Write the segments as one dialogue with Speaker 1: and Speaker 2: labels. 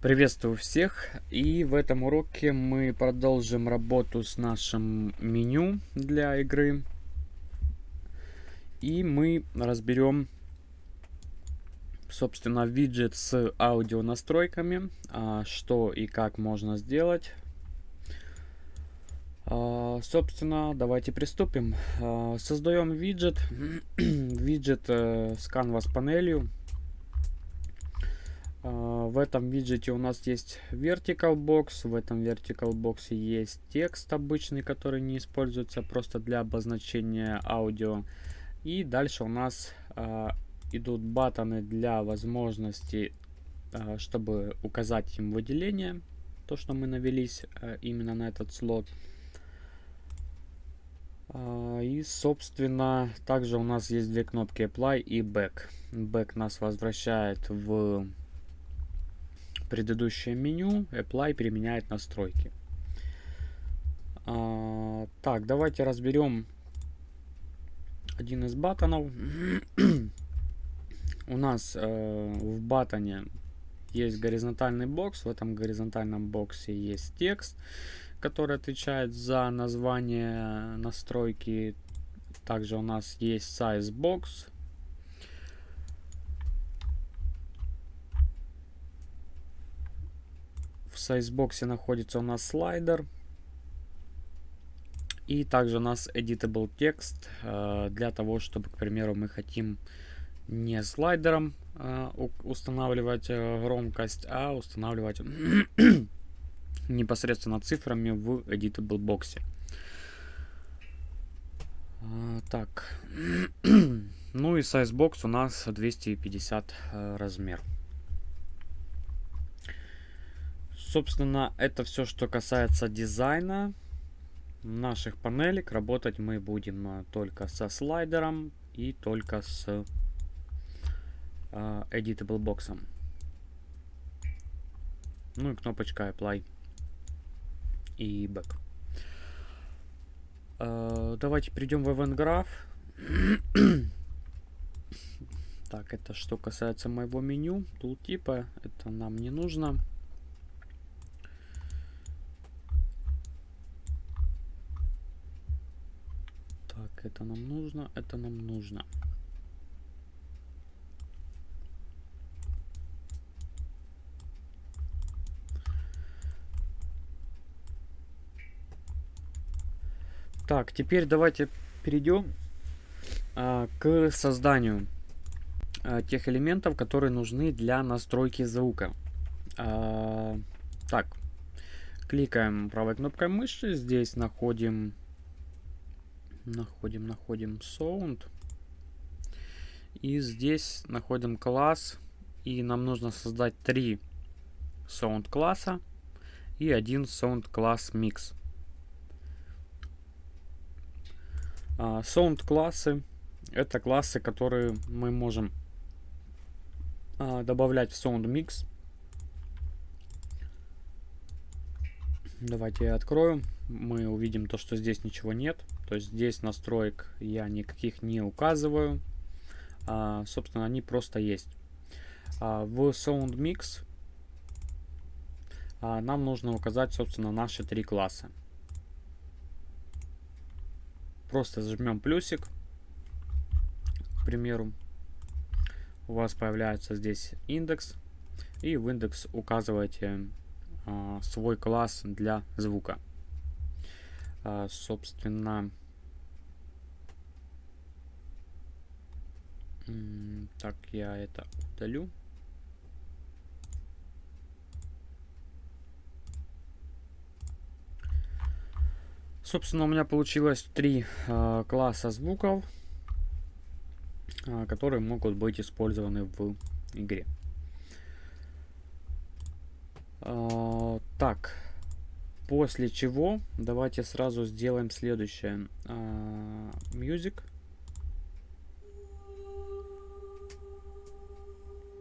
Speaker 1: Приветствую всех и в этом уроке мы продолжим работу с нашим меню для игры. И мы разберем собственно виджет с аудио настройками а, что и как можно сделать. А, собственно давайте приступим. А, создаем виджет. Виджет э, с canvas панелью в этом виджете у нас есть vertical box. В этом vertical box есть текст обычный, который не используется просто для обозначения аудио. И дальше у нас а, идут батоны для возможности, а, чтобы указать им выделение. То, что мы навелись а, именно на этот слот. А, и, собственно, также у нас есть две кнопки Apply и Back. Back нас возвращает в предыдущее меню, Apply применяет настройки. А, так, давайте разберем один из батонов. У нас э, в батоне есть горизонтальный бокс. В этом горизонтальном боксе есть текст, который отвечает за название настройки. Также у нас есть size box В сайзбоксе находится у нас слайдер. И также у нас editable текст э, для того, чтобы, к примеру, мы хотим не слайдером э, устанавливать э, громкость, а устанавливать непосредственно цифрами в editable боксе. Так. ну и size у нас 250 э, размер. Собственно, это все, что касается дизайна наших панелек. Работать мы будем а, только со слайдером и только с uh, Editable боксом. Ну и кнопочка Apply и Back. Uh, давайте перейдем в Event Graph. так, это что касается моего меню. Тултипа, это нам не нужно. Это нам нужно, это нам нужно. Так, теперь давайте перейдем а, к созданию а, тех элементов, которые нужны для настройки звука. А, так, кликаем правой кнопкой мыши, здесь находим находим, находим sound. И здесь находим класс. И нам нужно создать три sound класса и один sound класс mix. А, sound классы это классы, которые мы можем а, добавлять в sound mix. Давайте я открою. Мы увидим то, что здесь ничего нет. То есть здесь настроек я никаких не указываю. А, собственно, они просто есть. А, в Sound Mix а, нам нужно указать, собственно, наши три класса. Просто зажмем плюсик, к примеру. У вас появляется здесь индекс. И в индекс указываете а, свой класс для звука. А, собственно, так, я это удалю. Собственно, у меня получилось три э, класса звуков, э, которые могут быть использованы в игре. Э, так, После чего давайте сразу сделаем следующее. Uh, music.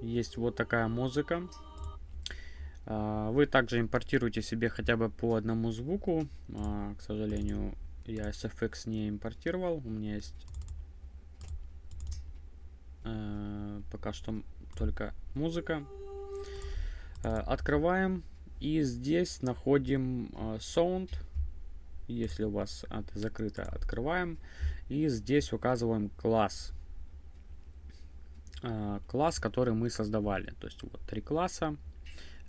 Speaker 1: Есть вот такая музыка. Uh, вы также импортируете себе хотя бы по одному звуку. Uh, к сожалению, я SFX не импортировал. У меня есть пока что только музыка. Открываем и здесь находим Sound. Если у вас это закрыто, открываем. И здесь указываем класс. Класс, который мы создавали. То есть вот три класса.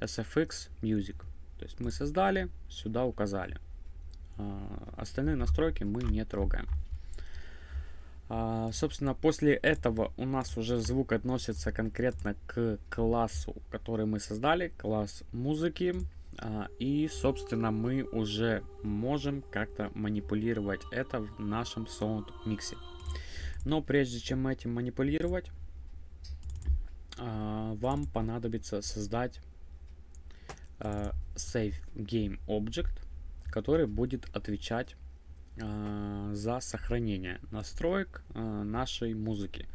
Speaker 1: SFX Music. То есть мы создали, сюда указали. Остальные настройки мы не трогаем. А, собственно, после этого у нас уже звук относится конкретно к классу, который мы создали, класс музыки. А, и, собственно, мы уже можем как-то манипулировать это в нашем Sound миксе. Но прежде чем этим манипулировать, вам понадобится создать а, Save Game Object, который будет отвечать э, за сохранение настроек нашей музыки.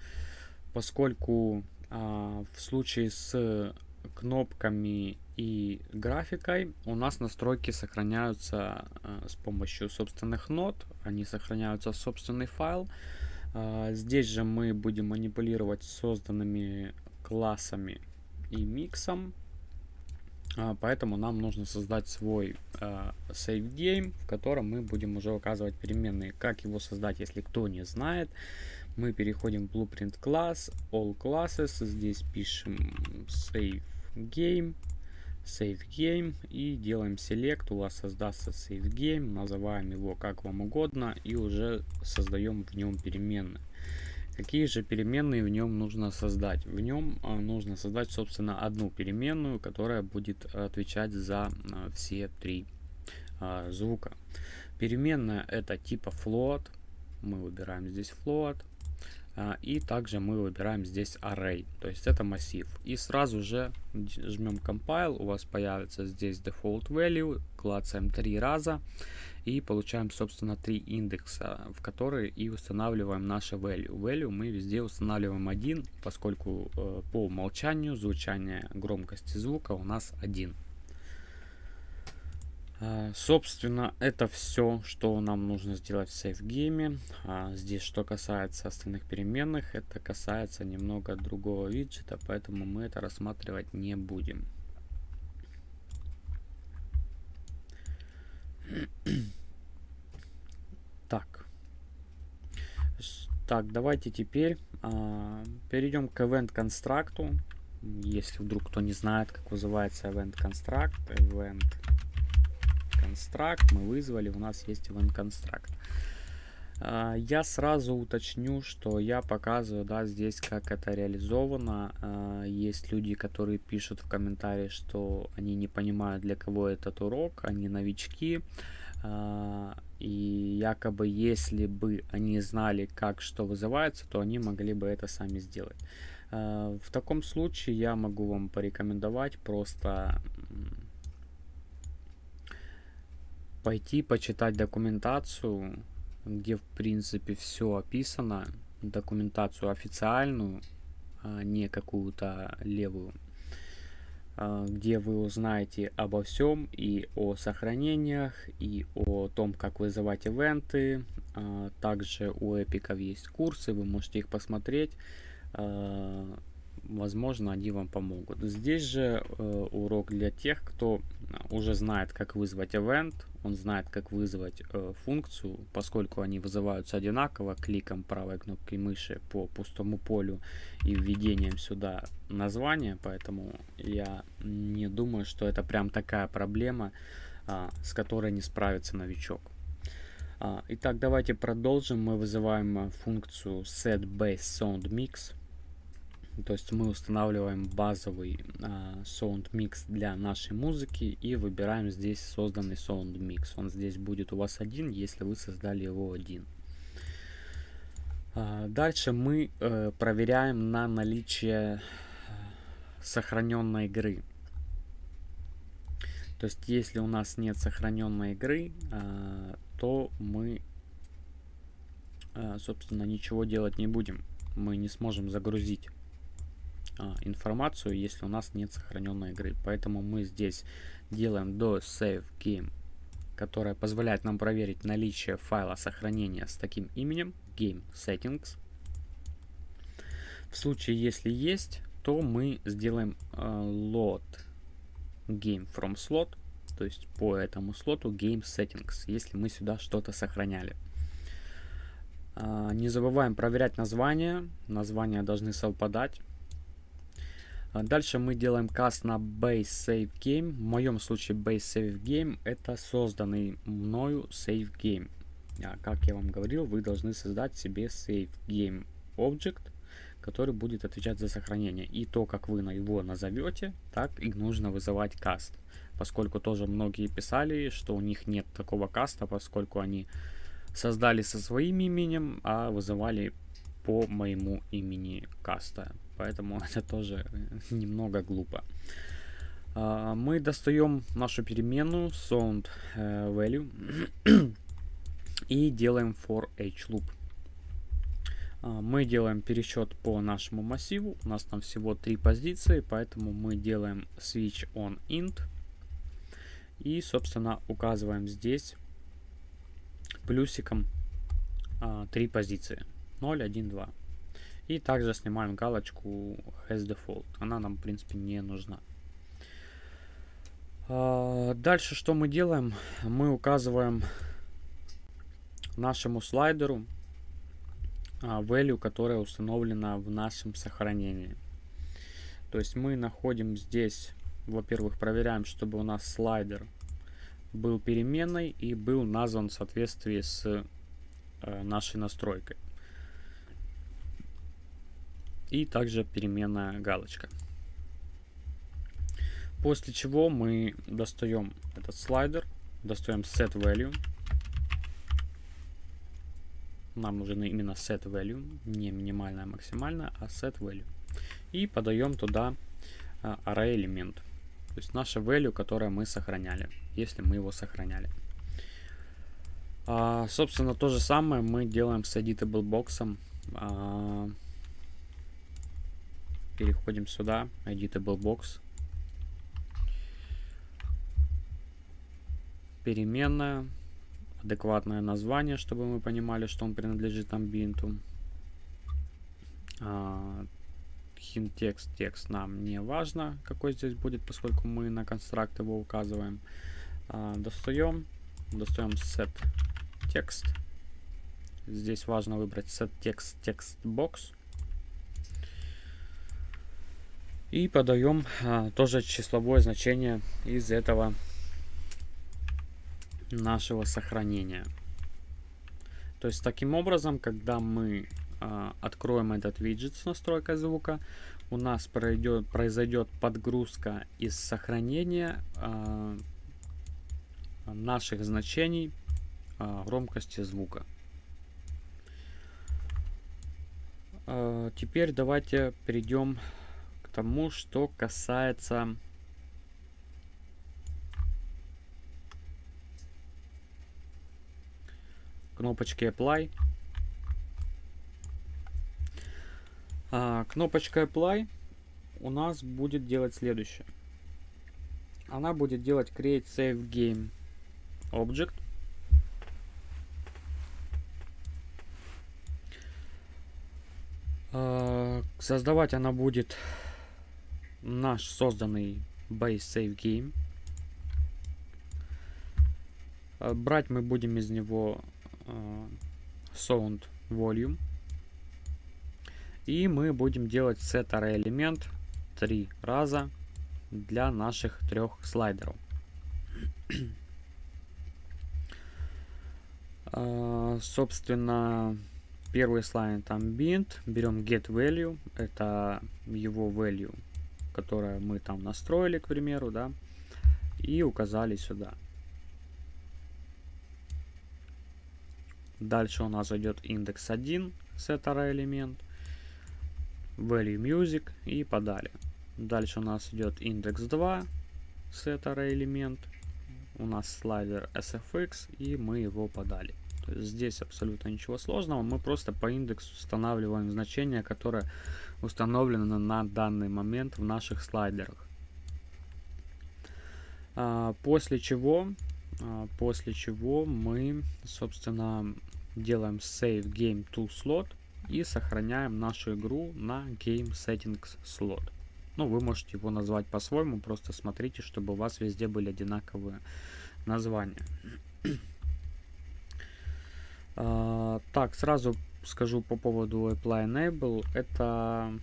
Speaker 1: Поскольку в случае с кнопками и графикой у нас настройки сохраняются с помощью собственных нот, они сохраняются в собственный файл. Здесь же мы будем манипулировать созданными классами и миксом. А, поэтому нам нужно создать свой э, save game, в котором мы будем уже указывать переменные. Как его создать, если кто не знает, мы переходим в Blueprint класс, All Classes, здесь пишем save game, save game и делаем select, у вас создастся save game, называем его как вам угодно и уже создаем в нем переменные. Какие же переменные в нем нужно создать? В нем а, нужно создать, собственно, одну переменную, которая будет отвечать за а, все три а, звука. Переменная это типа float. Мы выбираем здесь float. И также мы выбираем здесь array, то есть это массив. И сразу же жмем compile, у вас появится здесь default value, клацаем три раза и получаем, собственно, три индекса, в которые и устанавливаем наше value. Value мы везде устанавливаем один, поскольку э, по умолчанию звучание громкости звука у нас один. Э, собственно, это все, что нам нужно сделать в SafeGame. А здесь, что касается остальных переменных, это касается немного другого виджета, поэтому мы это рассматривать не будем. Так. Так, давайте теперь а, перейдем к Event Construct. Если вдруг кто не знает, как называется Event Construct. Event Construct мы вызвали, у нас есть Event Construct. А, я сразу уточню, что я показываю, да, здесь как это реализовано. А, есть люди, которые пишут в комментарии, что они не понимают, для кого этот урок, они новички. А, и якобы, если бы они знали, как что вызывается, то они могли бы это сами сделать. В таком случае я могу вам порекомендовать просто пойти почитать документацию где в принципе все описано, документацию официальную, а не какую-то левую, а, где вы узнаете обо всем и о сохранениях, и о том, как вызывать ивенты. А, также у эпиков есть курсы, вы можете их посмотреть. А, возможно, они вам помогут. Здесь же э, урок для тех, кто уже знает, как вызвать event, он знает, как вызвать э, функцию, поскольку они вызываются одинаково кликом правой кнопки мыши по пустому полю и введением сюда названия, поэтому я не думаю, что это прям такая проблема, э, с которой не справится новичок. А, итак, давайте продолжим. Мы вызываем э, функцию setBaseSoundMix. То есть мы устанавливаем базовый э, mix для нашей музыки и выбираем здесь созданный mix. Он здесь будет у вас один, если вы создали его один. Э, дальше мы э, проверяем на наличие сохраненной игры. То есть если у нас нет сохраненной игры, э, то мы, э, собственно, ничего делать не будем. Мы не сможем загрузить а, информацию, если у нас нет сохраненной игры. Поэтому мы здесь делаем до save game, которая позволяет нам проверить наличие файла сохранения с таким именем game settings. В случае, если есть, то мы сделаем э, load game from slot, то есть по этому слоту game settings, если мы сюда что-то сохраняли. А, не забываем проверять названия. Названия должны совпадать. А, дальше мы делаем каст на base save game. В моем случае base save game это созданный мною save game. А, как я вам говорил, вы должны создать себе save game object, который будет отвечать за сохранение. И то, как вы его назовете, так и нужно вызывать каст. Поскольку тоже многие писали, что у них нет такого каста, поскольку они создали со своим именем, а вызывали по моему имени каста. Поэтому это тоже немного глупо. А, мы достаем нашу переменную sound э, value и делаем for each loop. А, мы делаем пересчет по нашему массиву. У нас там всего три позиции, поэтому мы делаем switch on int. И, собственно, указываем здесь плюсиком а, 3 позиции. 0, 1, 2. И также снимаем галочку has default. Она нам, в принципе, не нужна. А, дальше что мы делаем? Мы указываем нашему слайдеру а, value, которая установлена в нашем сохранении. То есть мы находим здесь, во-первых, проверяем, чтобы у нас слайдер был переменной и был назван в соответствии с э, нашей настройкой. И также переменная галочка. После чего мы достаем этот слайдер, достаем set value. Нам нужен именно set value, не минимальная, а максимальная, а set value. И подаем туда э, array элемент. То есть наше value, которое мы сохраняли, если мы его сохраняли. А, собственно, то же самое мы делаем с editable box. А, переходим сюда, editable box. Переменная, адекватное название, чтобы мы понимали, что он принадлежит амбиенту. А, hint текст, текст нам не важно, какой здесь будет, поскольку мы на констракт его указываем. А, достаем, достаем set текст. Здесь важно выбрать set text text box. И подаем а, тоже числовое значение из этого нашего сохранения. То есть таким образом, когда мы а, откроем этот виджет с настройкой звука, у нас пройдет, произойдет подгрузка из сохранения а, наших значений громкости звука. Теперь давайте перейдем тому, что касается кнопочки Apply. А, кнопочка Apply у нас будет делать следующее. Она будет делать Create Save Game Object. А, создавать она будет наш созданный Base Save Game. А, брать мы будем из него а, Sound Volume. И мы будем делать array элемент три раза для наших трех слайдеров. uh, собственно, первый слайд там bind. Берем get value. Это его value, которое мы там настроили, к примеру, да. И указали сюда. Дальше у нас идет индекс 1, set array элемент value music и подали. Дальше у нас идет индекс 2, set array элемент, у нас слайдер sfx и мы его подали. здесь абсолютно ничего сложного, мы просто по индексу устанавливаем значение, которое установлено на данный момент в наших слайдерах. А, после чего, а, после чего мы, собственно, делаем save game to slot и сохраняем нашу игру на Game Settings слот. Ну, вы можете его назвать по-своему, просто смотрите, чтобы у вас везде были одинаковые названия. а, так, сразу скажу по поводу apply enable. Это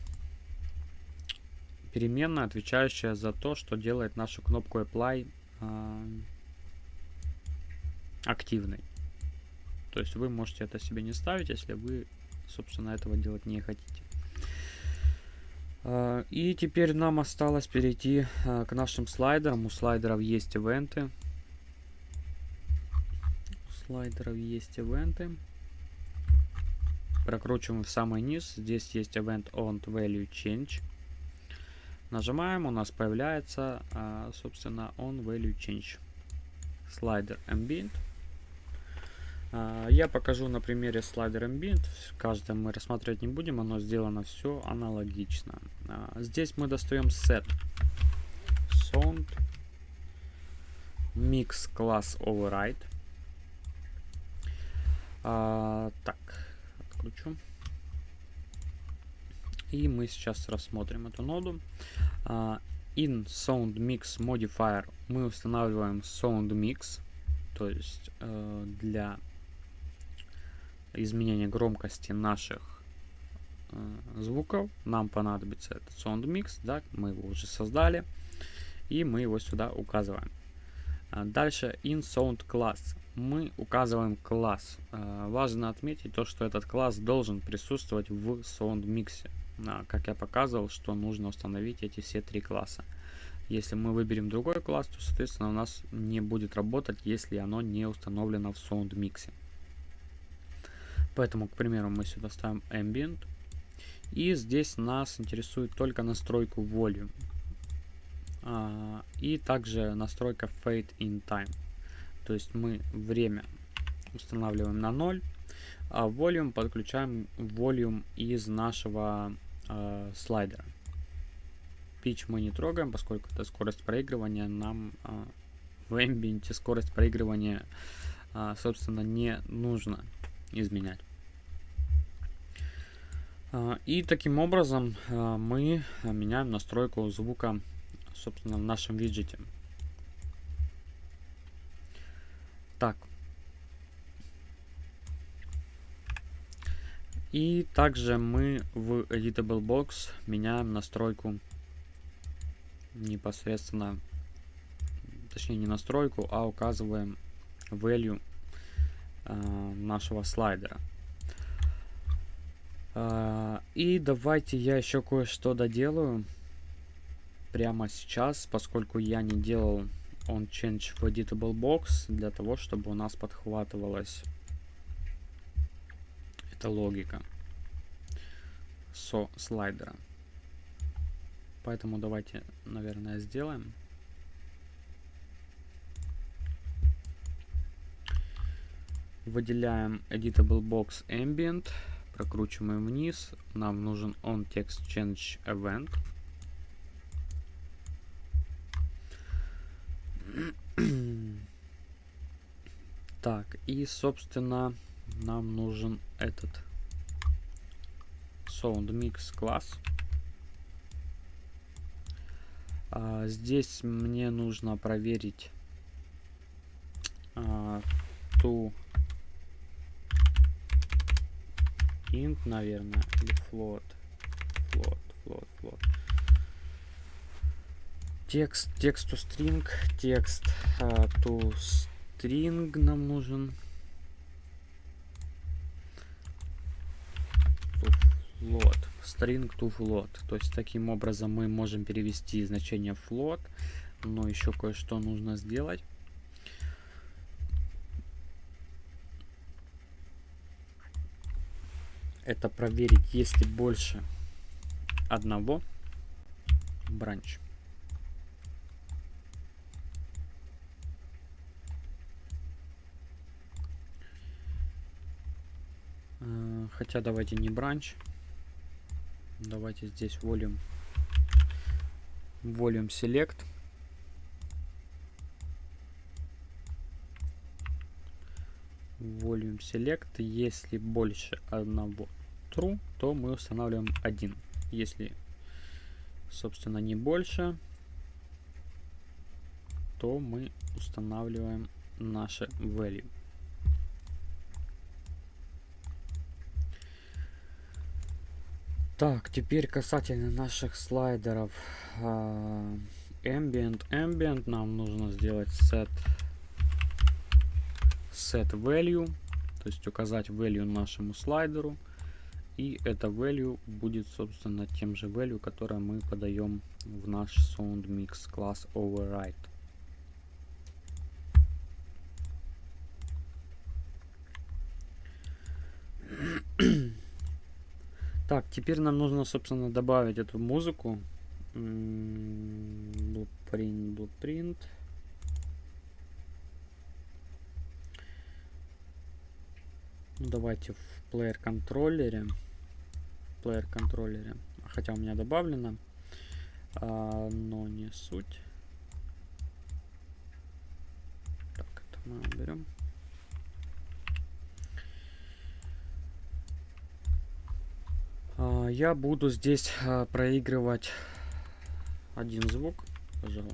Speaker 1: переменная, отвечающая за то, что делает нашу кнопку apply а, активной. То есть вы можете это себе не ставить, если вы, собственно, этого делать не хотите. А, и теперь нам осталось перейти а, к нашим слайдерам. У слайдеров есть ивенты. У слайдеров есть ивенты. Прокручиваем в самый низ. Здесь есть event on value change. Нажимаем, у нас появляется, а, собственно, on value change. Слайдер ambient. А, я покажу на примере слайдера Ambient. Каждое мы рассматривать не будем, оно сделано все аналогично. А, здесь мы достаем set sound mix class override. Так, откручу. И мы сейчас рассмотрим эту ноду. in sound mix modifier мы устанавливаем sound mix, то есть э, для изменение громкости наших э, звуков. Нам понадобится этот sound mix, да, мы его уже создали, и мы его сюда указываем. А дальше in sound class. Мы указываем класс. Э, важно отметить то, что этот класс должен присутствовать в sound mix. А, как я показывал, что нужно установить эти все три класса. Если мы выберем другой класс, то, соответственно, у нас не будет работать, если оно не установлено в sound mix. Поэтому, к примеру, мы сюда ставим ambient. И здесь нас интересует только настройку volume. А, и также настройка fade in time. То есть мы время устанавливаем на 0, а volume подключаем volume из нашего э, слайдера. Pitch мы не трогаем, поскольку это скорость проигрывания. Нам э, в ambient скорость проигрывания, э, собственно, не нужно изменять. И таким образом мы меняем настройку звука, собственно, в нашем виджете. Так. И также мы в Editable Box меняем настройку непосредственно, точнее не настройку, а указываем value э, нашего слайдера. А, и давайте я еще кое-что доделаю прямо сейчас, поскольку я не делал on change в editable box для того, чтобы у нас подхватывалась эта логика со слайдера. Поэтому давайте, наверное, сделаем. Выделяем editable box ambient прокручиваем вниз. Нам нужен on text change event. Так, и, собственно, нам нужен этот sound mix класс. А, здесь мне нужно проверить а, ту int, наверное, или float. Float, float, float. Текст, текст to string, текст uh, to string нам нужен. To float, string to float. То есть таким образом мы можем перевести значение float, но еще кое-что нужно сделать. это проверить, есть ли больше одного бранч. Э, хотя давайте не бранч. Давайте здесь volume, volume select. Volume select, если больше одного true, то мы устанавливаем один. Если собственно, не больше, то мы устанавливаем наше value. Так, теперь касательно наших слайдеров. Uh, ambient, ambient нам нужно сделать set set value, то есть указать value нашему слайдеру. И это value будет, собственно, тем же value, которое мы подаем в наш SoundMix класс override. Так, теперь нам нужно, собственно, добавить эту музыку. Blueprint, blueprint. Ну, давайте в плеер контроллере. Плеер контроллере. Хотя у меня добавлено. А, но не суть. Так, это мы уберем. Я буду здесь а, проигрывать один звук, пожалуй.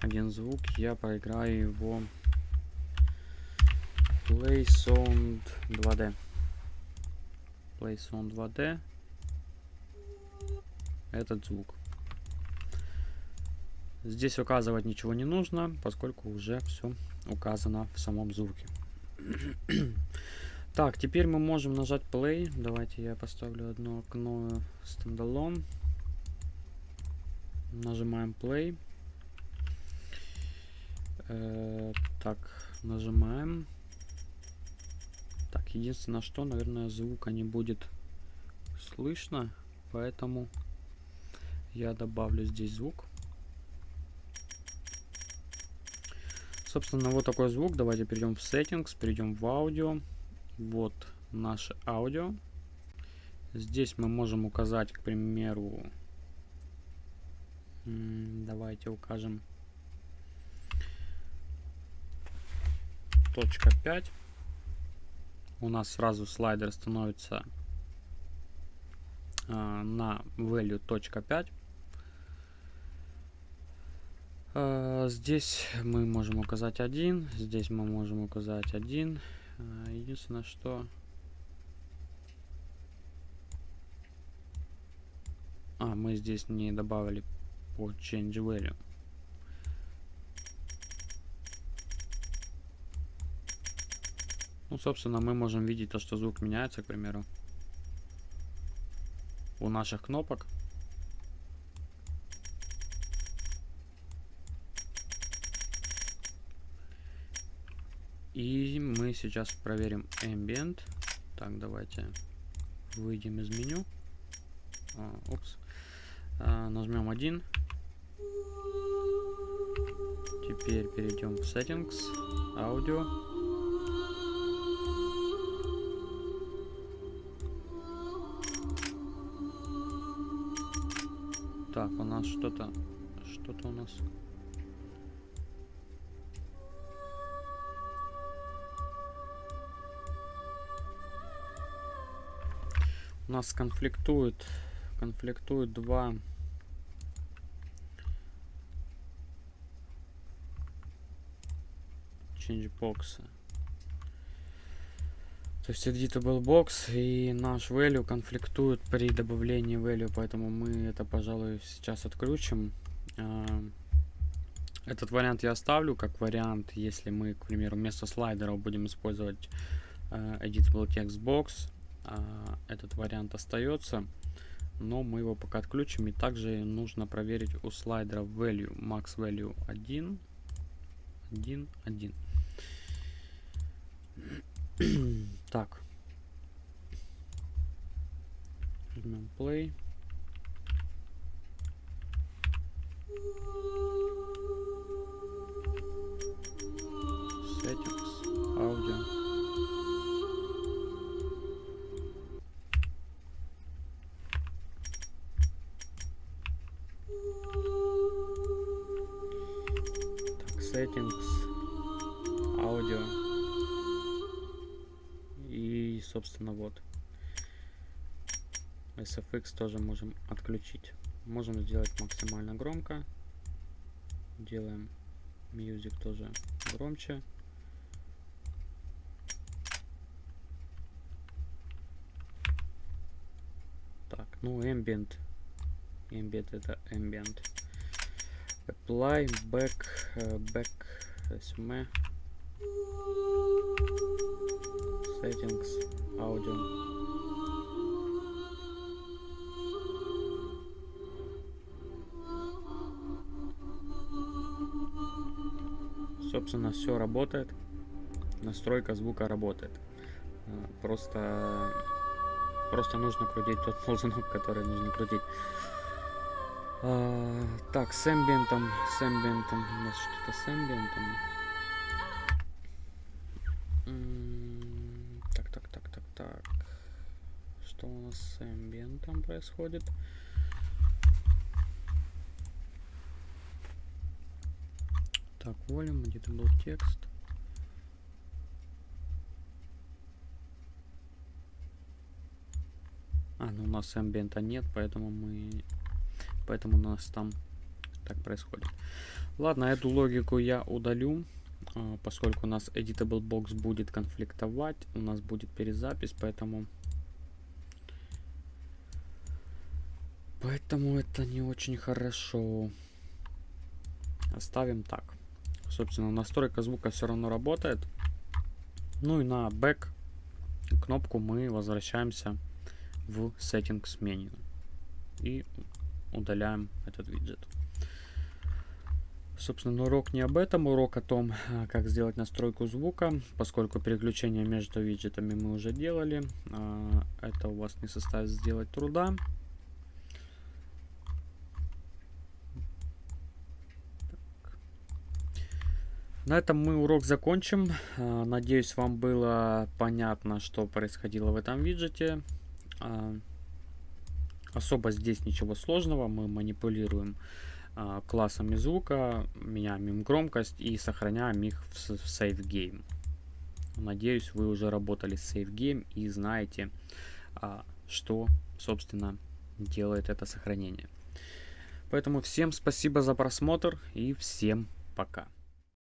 Speaker 1: Один звук, я проиграю его Play Sound 2D. Play Sound 2D. Этот звук. Здесь указывать ничего не нужно, поскольку уже все указано в самом звуке. так, теперь мы можем нажать play. Давайте я поставлю одно окно стендалон. Нажимаем play. Э, так, нажимаем. Так, единственное, что, наверное, звука не будет слышно, поэтому я добавлю здесь звук. Собственно, вот такой звук. Давайте перейдем в Settings, перейдем в аудио. Вот наше аудио. Здесь мы можем указать, к примеру, давайте укажем точка 5. У нас сразу слайдер становится а, на value точка 5. А, здесь мы можем указать один, здесь мы можем указать один. А, единственное, что... А, мы здесь не добавили по change value. Ну, собственно, мы можем видеть то, что звук меняется, к примеру, у наших кнопок. И мы сейчас проверим ambient. Так, давайте выйдем из меню. А, упс. А, нажмем один. Теперь перейдем в settings, аудио. Так, у нас что-то, что-то у нас у нас конфликтует конфликтуют два change box то есть editable box и наш value конфликтуют при добавлении value поэтому мы это пожалуй сейчас отключим а, этот вариант я оставлю как вариант если мы к примеру вместо слайдера будем использовать а, editable text box этот вариант остается но мы его пока отключим. И также нужно проверить у слайдера value max value 1 1 1 так. Жмем play собственно, вот. SFX тоже можем отключить. Можем сделать максимально громко. Делаем Music тоже громче. Так, ну Ambient. Ambient это Ambient. Apply, back, uh, back, resume. Settings, audio. Собственно, все работает. Настройка звука работает. Э, просто, просто нужно крутить тот ползунок, который нужно крутить. А, так, с эмбиентом, с эмбиентом, у нас что-то с эмбиентом. Так. Что у нас с эмбиентом происходит? Так, volume, где-то был текст. А, ну у нас амбиента нет, поэтому мы... Поэтому у нас там так происходит. Ладно, эту логику я удалю, поскольку у нас editable box будет конфликтовать, у нас будет перезапись, поэтому... Поэтому это не очень хорошо. Оставим так. Собственно, настройка звука все равно работает. Ну и на back кнопку мы возвращаемся в settings меню. И удаляем этот виджет. Собственно, урок не об этом, урок о том, а, как сделать настройку звука, поскольку переключение между виджетами мы уже делали. А, это у вас не составит сделать труда. На этом мы урок закончим. А, надеюсь, вам было понятно, что происходило в этом виджете. Особо здесь ничего сложного. Мы манипулируем классами звука, меняем им громкость и сохраняем их в Save Game. Надеюсь, вы уже работали с Save Game и знаете, что, собственно, делает это сохранение. Поэтому всем спасибо за просмотр и всем пока.